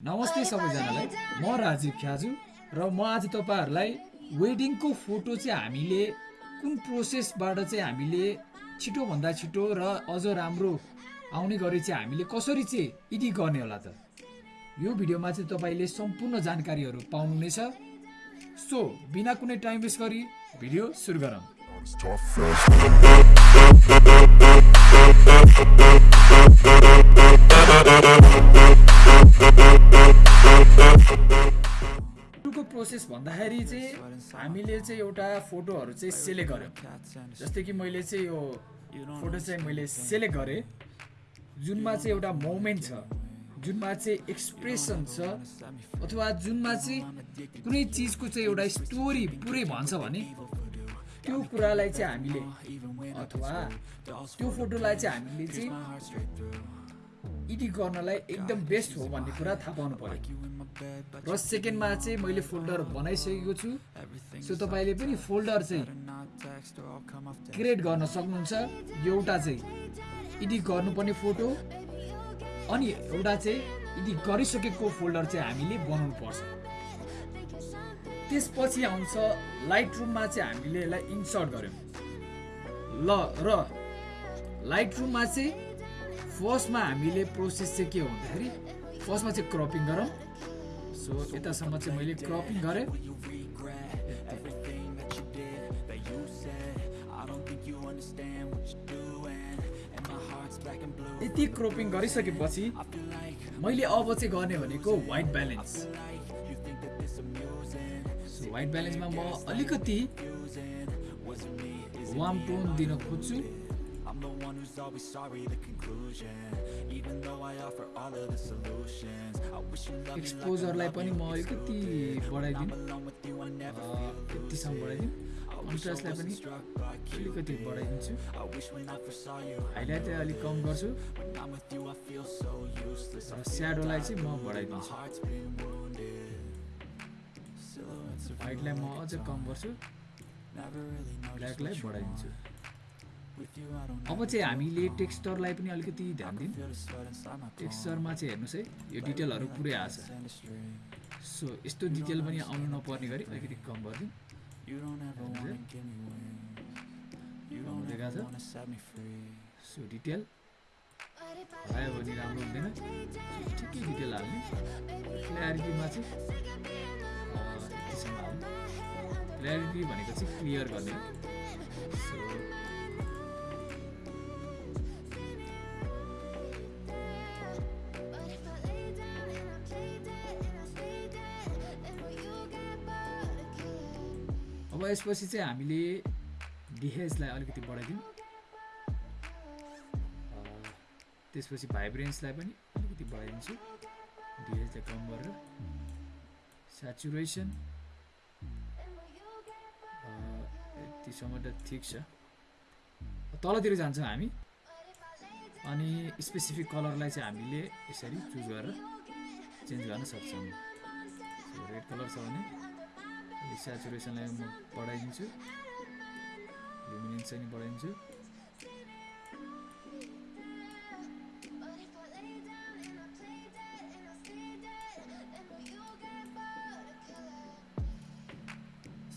नमस्ते सबैजनालाई। म राजीव ख्याजु र म आज तपाईँहरूलाई वेडिङको फोटो चाहिँ हामीले कुन प्रोसेसबाट चाहिँ हामीले छिटोभन्दा छिटो र अझ राम्रो आउने गरी चाहिँ हामीले कसरी चाहिँ एडिट गर्ने होला त? यो भिडियोमा चाहिँ तपाईँले सम्पूर्ण जानकारीहरू पाउनुहुनेछ। सो बिना कुनै टाइम वेस्ट गरी भिडियो सुरु गरौँ। प्रोसेस भन्दाखेरि चाहिँ हामीले चाहिँ एउटा फोटोहरू चाहिँ सेलेक्ट गऱ्यौँ जस्तै कि मैले चाहिँ यो फोटो चाहिँ मैले सेलेक्ट गरेँ। जुनमा चाहिँ एउटा मोमेन्ट छ। जुनमा चाहिँ एक्सप्रेसन छ। अथवा जुनमा चाहिँ कुनै चिजको चाहिँ एउटा स्टोरी पुरै भन्छ भने त्यो कुरालाई चाहिँ हामीले अथवा त्यो फोटोलाई चाहिँ हामीले चाहिँ एडिट गर्नलाई एकदम बेस्ट हो भन्ने कुरा थाहा पाउनु पर्यो। र सेकेन्डमा चाहिँ मैले फोल्डर बनाइसकेको छु। सो तपाईँले पनि फोल्डर चाहिँ क्रिएट गर्न सक्नुहुन्छ। एउटा चाहिँ एडिट गर्नुपर्ने फोटो अनि एउटा चाहिँ एडिट गरिसकेको फोल्डर चाहिँ हामीले बनाउनु पर्छ त्यसपछि आउँछ लाइट रुममा चाहिँ हामीले यसलाई इन्सर्ट गऱ्यौँ। ल र लाइट रुममा चाहिँ फर्स्टमा हामीले प्रोसेस चाहिँ के हो भन्दाखेरि फर्स्टमा चाहिँ क्रपिङ गरौँ। सो यतासम्म चाहिँ मैले क्रपिङ गरेँ। यति क्रपिङ गरिसकेपछि मैले अब चाहिँ गर्ने भनेको वाइट ब्यालेन्स वाइट ब्यालेन्समा म अलिकति वार्म टोन दिन खोज्छु। I'm the one who's always sorry, the conclusion. Even though I offer all of the solutions. I wish you loved एक्सपोजरलाई पनि म अलिकति बढाइदिउँ यतिसम्म बढाइदिउँ कन्ट्रास्टलाई पनि अलिकति बढाइदिन्छु हाइलाइटलाई अलिक कम गर्छु स्याडोलाई चाहिँ म बढाइदिन्छु हाइटलाई म अझै कम गर्छु ब्ल्याकलाई बढाइदिन्छु अब चाहिँ हामीले टेक्स्चरलाई पनि अलिकति ध्यान दिउँ। टेक्स्चरमा चाहिँ हेर्नुहोस् है यो डिटेलहरू पुरै आएको छ। सो यस्तो डिटेल पनि आउनु नपर्ने गरी अलिकति कम गरिदिउँ। सो डिटेल भयो भने राम्रो हुँदैन। ठिकै डिटेल हाल्ने। क्ल्यारिटीमा चाहिँ क्ल्यारिटी भनेको चाहिँ क्लियर गर्ने अब यसपछि चाहिँ हामीले डिहेजलाई अलिकति बढाइदिउँ। त्यसपछि भाइब्रेन्सलाई पनि अलिकति बढाइदिन्छु। डिहेजलाई कम गरेर। सेचुरेसन यतिसम्म त ठिक छ। तलतिर जान्छौँ हामी। अनि स्पेसिफिक कलरलाई चाहिँ हामीले यसरी चुज गरेर चेन्ज गर्न सक्छौँ। रेड कलर छ भने सेचुरेसनलाई म बढाइदिन्छु लुमिनेन्स चाहिँ नि बढाइदिन्छु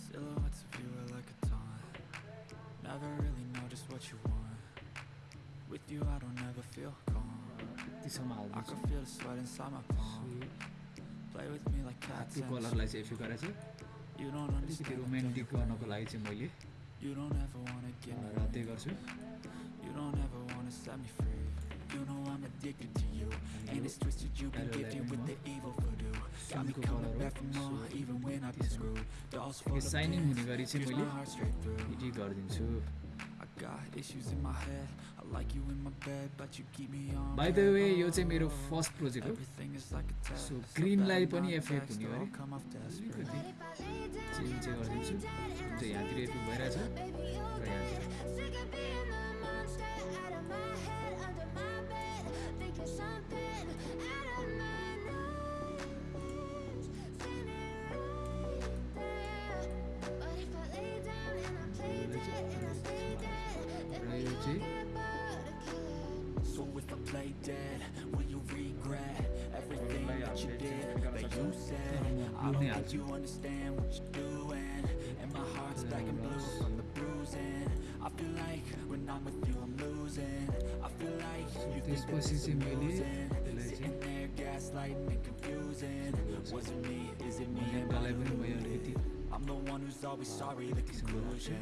Silhouettes of you are like a taunt Never really know just what you want With you I don't ever feel calm यतिसम्म I हालिदिन्छु can feel the sweat inside my palm Play with me like cats त्यो in the कलरलाई चाहिँ effect गरेर चाहिँ You don't अलिकति romantic गर्नको लागि चाहिँ मैले यो गर्छु आइ हुने गरी चाहिँ मैले गरिदिन्छु। बाई द वे यो चाहिँ मेरो फर्स्ट प्रोजेक्ट हो। सो ग्रिनलाई पनि एफेक्ट हुने अरे। अलिकति चेन्ज चाहिँ गरिदिन्छु। जुन चाहिँ यहाँतिर एफेक्ट भइरहेछ र यहाँतिर Something said I don't think you understand what you're doing And my heart's black and blue from the bruising. I feel like when I'm with you I'm losing. I feel like you think that this is amusing. Sitting there gaslighting and confusing. Was it me? Is it me? Am I deluded? I'm the one who's always sorry, the conclusion.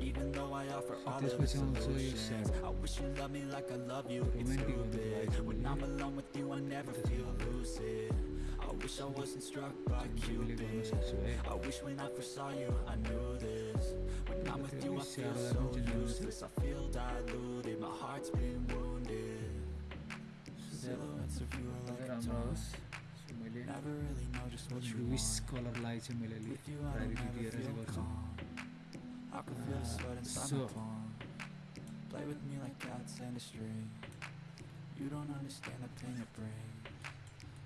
Even though I offer all of the solutions. I wish you loved me like I love you, it's stupid. When I'm alone with you, I never feel lucid wish I wasn't struck by Cupid I wish when I first saw you I knew this. When I'm with you I feel so useless. I feel diluted, my heart's been wounded. Silhouettes of you are like a toss Never really know just what you want. With you I don't ever I can feel the sweat inside my palm. Play with me like cats and a string. You don't understand the pain it brings.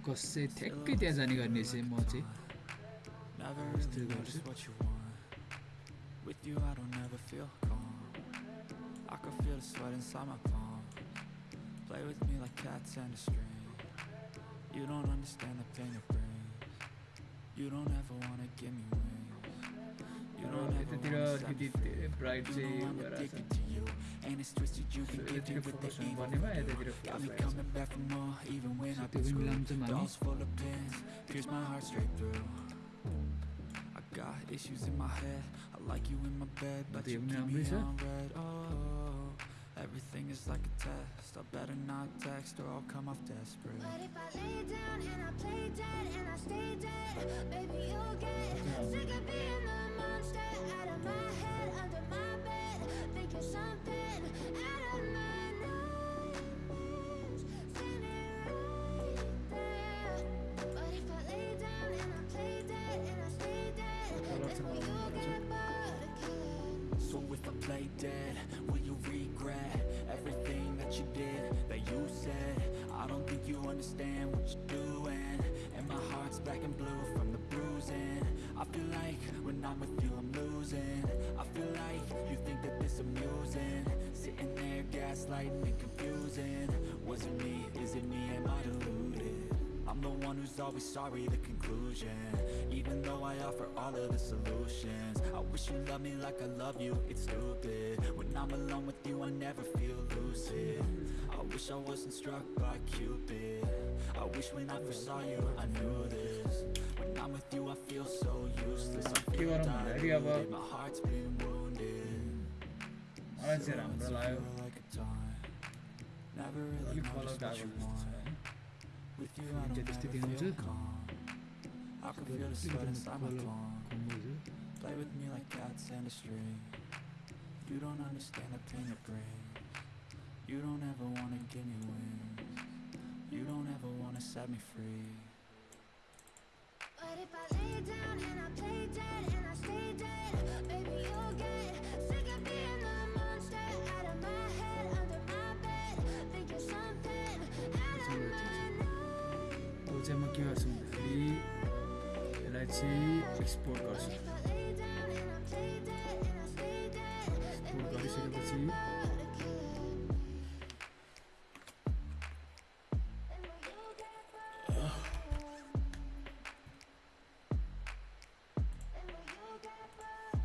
Focus चाहिँ ठ्याक्कै त्यहाँ जाने गर्ने चाहिँ म चाहिँ Never Still really know got just it. what you want. With you, I don't ever feel calm. I can feel the sweat inside my palm. Play with me like cats and a string. You don't understand the pain it brings. You don't ever wanna give me wings. You raw don't ever यतातिर wanna set me अलिकति free. धेरै bright You चाहिँ know I'm भइरहेको addicted छ to you, and it's twisted, you can get it with the evil Got me coming back for more, even when I've been screwed Dolls full of pins, pierce my heart straight through. I got issues in my head, I like you in my bed But you keep me on red. oh Everything is like a test, I better not text or I'll come off desperate. But if I lay down and I play dead and I stay dead Baby you'll get sick of being the monster out of my head, under my if I lay down and I play dead and I stay dead, then will you get bored of killing? So if I play dead, will you regret everything that you did, that you said? I don't think you understand what you're doing. And my heart's black and blue from the bruising. I feel like when I'm with you, light and confusing. Was it me? Is it me? Am I deluded? I'm the one who's always sorry, the conclusion. Even though I offer all of the solutions I wish you loved me like I love you, it's stupid. When I'm alone with you, I never feel lucid. I wish I wasn't struck by Cupid. I wish when I first saw you, I knew this. When I'm with you, I feel so useless. I feel diluted, my heart's been wounded. So I feel like you follow guy with the design. inside my piange. Play with me like cats and a string. You don't understand the pain it brings. You don't ever wanna give me wings. You don't ever wanna set me free. But if I lay down and I play dead and I stay dead, baby, you'll get sick of. चाहिँ म के गर्छु भन्दाखेरि यसलाई चाहिँ export गर्छु। Export गरिसकेपछि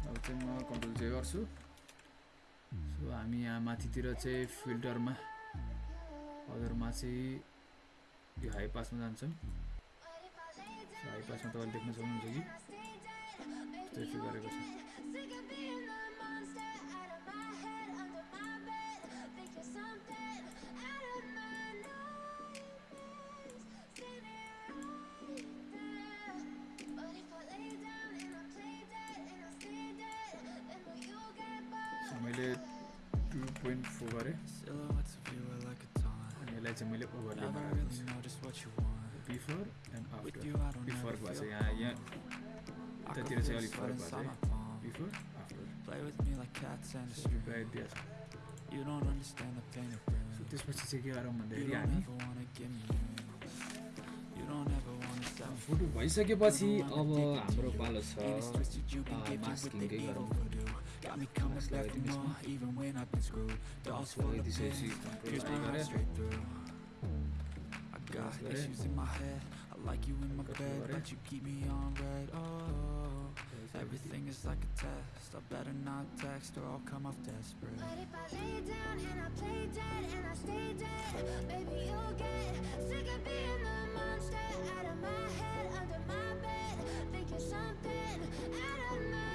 अब चाहिँ म कन्ट्रोल चाहिँ गर्छु। सो हामी यहाँ माथितिर चाहिँ फिल्टरमा अदरमा चाहिँ यो हाई पासमा जान्छ। हाई पासमा तपाईँले देख्न सक्नुहुन्छ कि? त्यस्तो गरेको छ। मैले टु पोइन्ट फोर गरेँ। चाहिँ मैले ओभरले राखेको बिफोर एन्ड आफ्टर बिफोरको भएको यहाँ यहाँ उतातिर चाहिँ अलिक फरक भएको बिफोर आफ्टर सो त्यसपछि चाहिँ के गरौँ भन्दाखेरि हामी फोटो भइसकेपछि अब हाम्रो पालो छ मास्किङकै गरौँ Got me coming back for more, even when I've been screwed. Dolls full of pins, pierce my heart straight through. I got issues in my head, I like you in my bed But you keep me on red. oh Everything is like a test, I better not text Or I'll come off desperate. But if I lay down and I play dead and I stay dead Baby, you'll get sick of being the monster. Out of my head, under my bed Thinking something out of my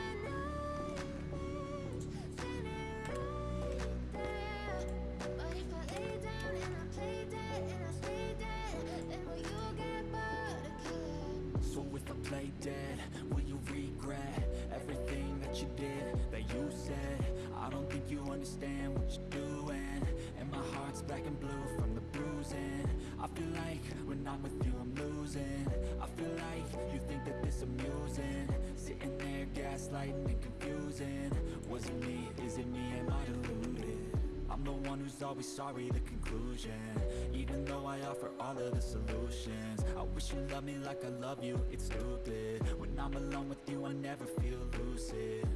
feel like when I'm with you, I'm losing. I feel like you think that this amusing, sitting there gaslighting and confusing. Was it me? Is it me? Am I deluded? I'm the one who's always sorry, the conclusion Even though I offer all of the solutions I wish you loved me like I love you, it's stupid When I'm alone with you, I never feel lucid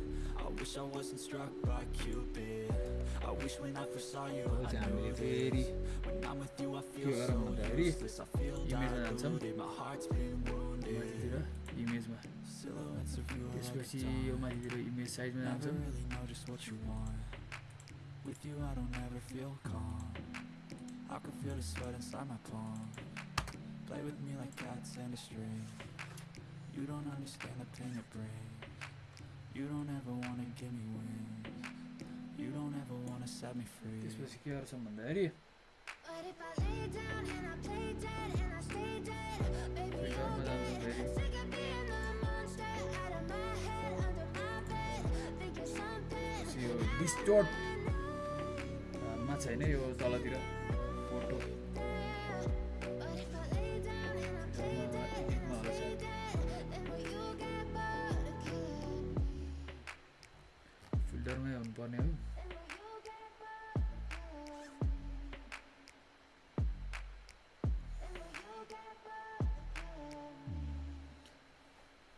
wish I wasn't struck by Cupid I wish when I first saw you, अब I चाहिँ knew हामीले फेरि this When I'm with you, I feel के so गरौँ भन्दाखेरि useless I feel इमेजमा जान्छौँ। diluted, my heart's been wounded माथितिर इमेजमा Silhouettes of you are like a त्यसपछि taunt. यो माथितिर इमेज साइजमा Never जान्छौँ really know just what you want. With you, I don't ever feel calm. I can feel the sweat inside my palm. Play with me like cats and a string. You don't understand the pain it brings. You don't ever wanna give me wings. You don't ever wanna set me free. त्यसपछि के गर्छौँ भन्दाखेरि But if I lay हुनुपर्ने हो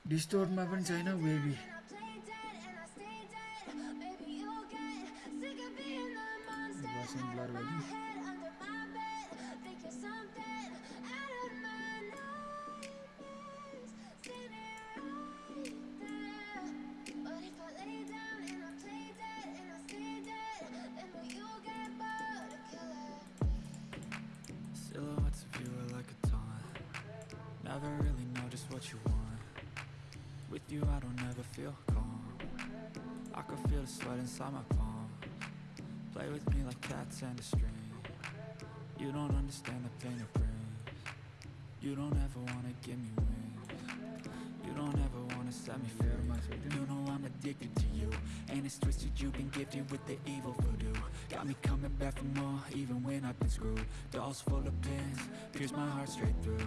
डिस्टोर्डमा पनि छैन Baby Never really know just what you want. With you I don't ever feel calm. I can feel the sweat inside my palm Play with me like cats and a string. You don't understand the pain it brings. You don't ever wanna give me wings. You don't ever wanna set me free. You know I'm addicted to you. And it's twisted you've been gifted with the evil voodoo. Got me coming back for more even when I've been screwed. Dolls full of pins, pierce my heart straight through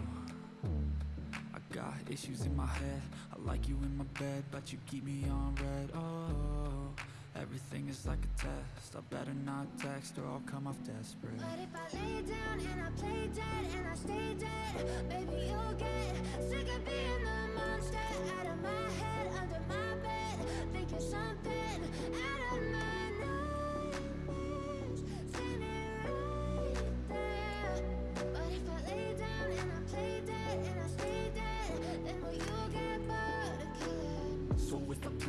issues in my head. I like you in my bed, but you keep me on red. Oh, everything is like a test. I better not text or I'll come off desperate. But if I lay down and I play dead and I stay dead, baby, you'll get sick of being the monster. Out of my head, under my bed. Think you're something out of my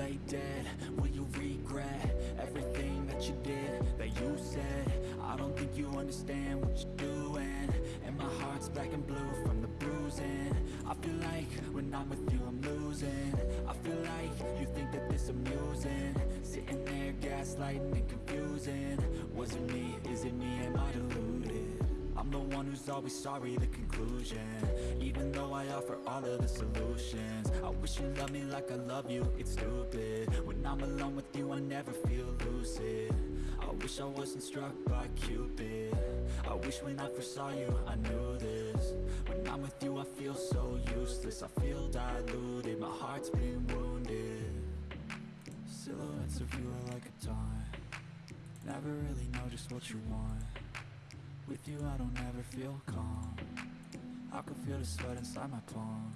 lay dead? Will you regret everything that you did, that you said? I don't think you understand what you're doing. And my heart's black and blue from the bruising. I feel like when I'm with you I'm losing. I feel like you think that this amusing. Sitting there gaslighting and confusing. Was it me, is it me, am I to lose? I'm the one who's always sorry, the conclusion. Even though I offer all of the solutions I wish you loved me like I love you, it's stupid. When I'm alone with you, I never feel lucid. I wish I wasn't struck by Cupid. I wish when I first saw you, I knew this. When I'm with you, I feel so useless. I feel diluted, my heart's been wounded. Silhouettes of you are like a taunt. Never really know just what you want with you I don't ever feel calm. I can feel the sweat inside my palm.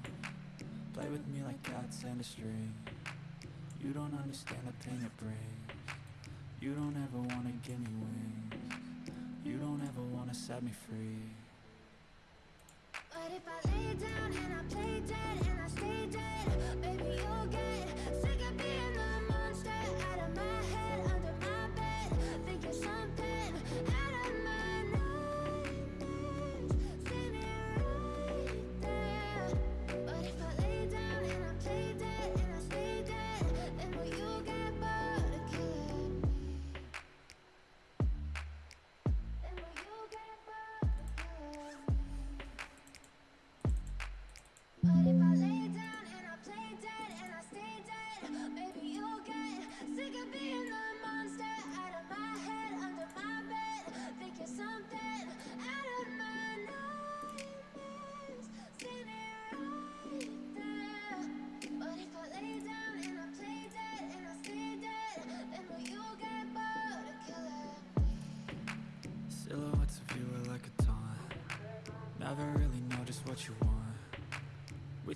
Play with me like cats and a string. You don't understand the pain it brings. You don't ever wanna give me wings. You don't ever wanna set me free. But if I lay down and I play dead and I stay dead, baby you'll get sick of being the monster out of my head, under my bed, thinking something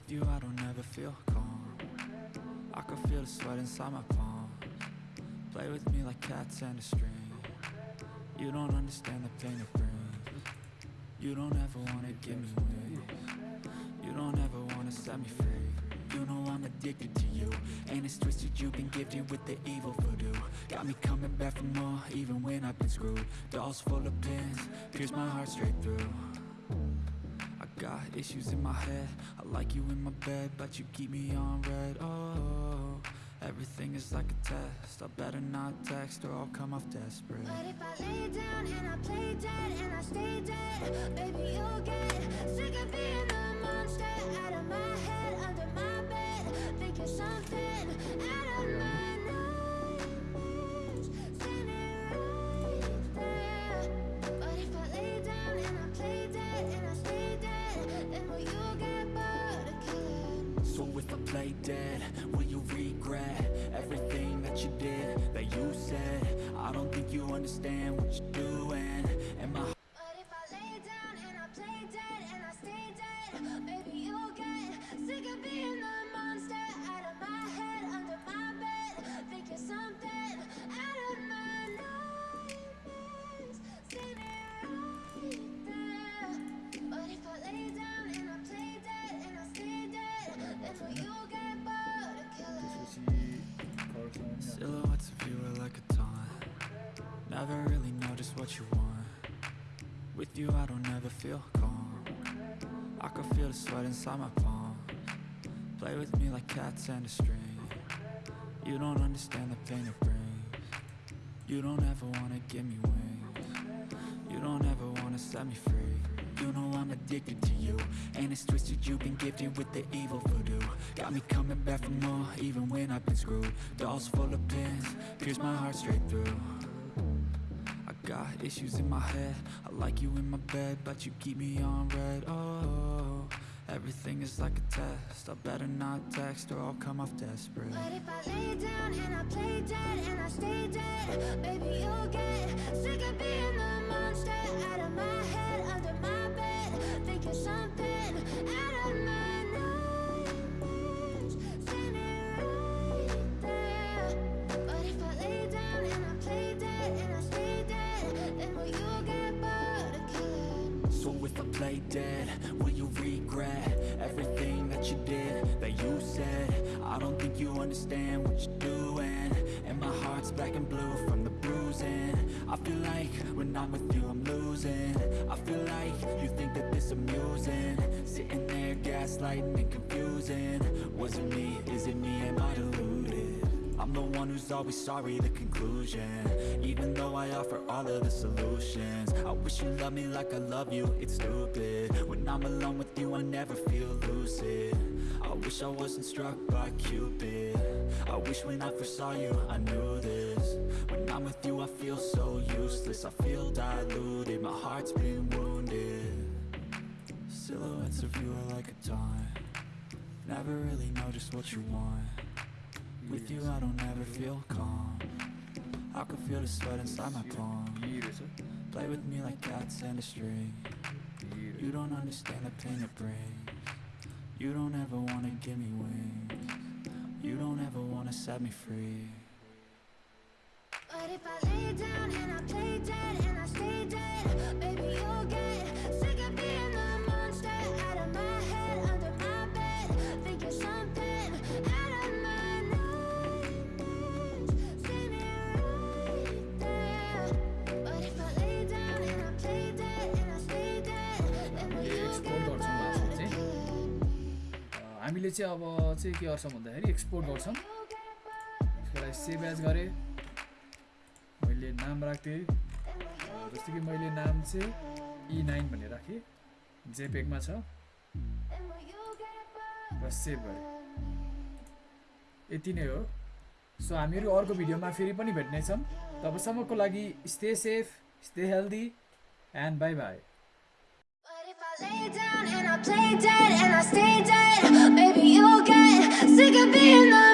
You I don't ever feel calm. I can feel the sweat inside my palm Play with me like cats and a string. You don't understand the pain it brings. You don't ever wanna give me wings. You don't ever wanna set me free. You know I'm addicted to you And it's twisted you've been gifted with the evil voodoo. Got me coming back for more even when I've been screwed. Dolls full of pins, pierce my heart straight through got issues in my head. I like you in my bed But you keep me on red. Oh, everything is like a test. I better not text or I'll come off desperate. But if I lay down and I play dead and I stay dead, baby you'll get sick of being the monster out of my head, under my bed, thinking something out of my dead, will you regret everything that you did, that you said? I don't think you understand what you're doing And my But if I lay down and I play dead and I stay dead, maybe you'll get sick of being Never really know just what you want. With you I don't ever feel calm. I can feel the sweat inside my palm Play with me like cats and a string. You don't understand the pain it brings. You don't ever wanna give me wings. You don't ever wanna set me free. You know I'm addicted to you And it's twisted. You've been gifted with the evil voodoo. Got me coming back for more even when I've been screwed. Dolls full of pins, pierce my heart straight through got issues in my head. I like you in my bed But you keep me on red. Oh, everything is like a test. I better not text or I'll come off desperate. But if I lay down and I play dead and I stay dead, baby you'll get sick of being the monster. Out of my head, under my bed, thinking something out of my So if I play dead, will you regret everything that you did, that you said? I don't think you understand what you're doing. And my heart's black and blue from the bruising. I feel like when I'm with you I'm losing. I feel like you think that this amusing. Sitting there gaslighting and confusing. Was it me, is it me, am I deluded? I'm the one who's always sorry, the conclusion. Even though I offer all of the solutions. I wish you loved me like I love you, it's stupid. When I'm alone with you, I never feel lucid. I wish I wasn't struck by Cupid. I wish when I first saw you, I knew this. When I'm with you, I feel so useless. I feel diluted, my heart's been wounded. Silhouettes of you are like a taunt. Never really know just what you want with you I don't ever feel calm. I can feel the sweat inside my palm. Play with me like cats and a string. You don't understand the pain it brings. You don't ever wanna give me wings. You don't ever wanna set me free. But if I lay down and I play dead and I stay dead Baby you'll get हामीले चाहिँ अब चाहिँ के गर्छौँ भन्दाखेरि export गर्छौँ। त्यसको लागि सेभ एज गरेँ। मैले नाम राख्थेँ। जस्तो कि मैले नाम चाहिँ ई नाइन भनेर राखेँ। जेपेकमा छ? र सेभ गरेँ। यति नै हो। सो हामीहरू अर्को भिडियोमा फेरि पनि भेट्नेछौँ। तबसम्मको लागि stay safe stay healthy and bye bye play dead and I stay dead. Maybe you'll get sick of being the